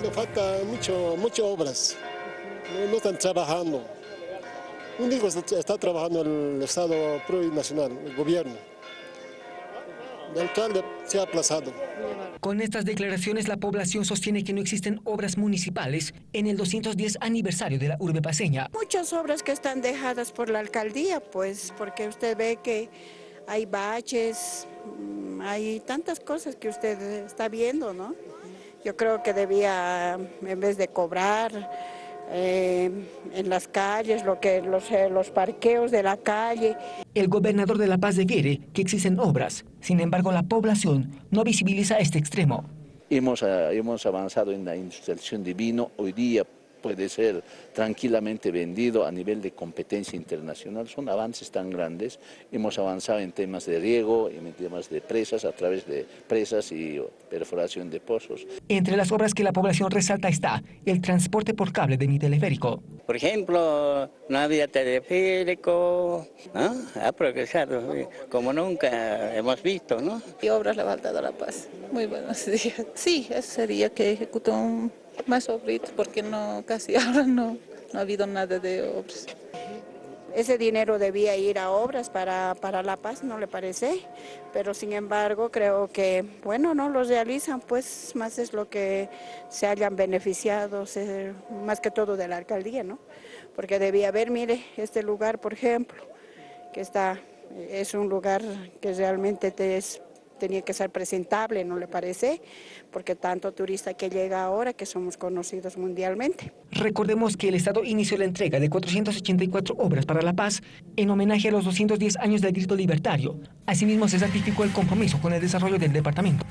Le falta mucho, muchas obras, no, no están trabajando. Único está, está trabajando el Estado plurinacional, el gobierno. El alcalde se ha aplazado. Con estas declaraciones, la población sostiene que no existen obras municipales en el 210 aniversario de la urbe paseña. Muchas obras que están dejadas por la alcaldía, pues, porque usted ve que hay baches, mm, hay tantas cosas que usted está viendo, ¿no? Yo creo que debía, en vez de cobrar eh, en las calles, lo que los, eh, los parqueos de la calle. El gobernador de La Paz quiere que existen obras, sin embargo la población no visibiliza este extremo. Hemos, uh, hemos avanzado en la industrialización de vino, hoy día puede ser tranquilamente vendido a nivel de competencia internacional. Son avances tan grandes. Hemos avanzado en temas de riego, en temas de presas, a través de presas y perforación de pozos. Entre las obras que la población resalta está el transporte por cable de mi teleférico. Por ejemplo, no había teleférico, ¿no? ha progresado como nunca hemos visto. ¿no? Y obras le ha faltado a La Paz. Muy buenos días. Sí, eso sería que ejecutó un más obritos porque no, casi ahora no, no ha habido nada de obras. Ese dinero debía ir a obras para, para La Paz, ¿no le parece? Pero sin embargo creo que, bueno, no los realizan, pues más es lo que se hayan beneficiado, más que todo de la alcaldía, ¿no? Porque debía haber, mire, este lugar, por ejemplo, que está, es un lugar que realmente te es tenía que ser presentable, ¿no le parece? Porque tanto turista que llega ahora que somos conocidos mundialmente. Recordemos que el Estado inició la entrega de 484 obras para la paz en homenaje a los 210 años del grito libertario. Asimismo, se certificó el compromiso con el desarrollo del departamento.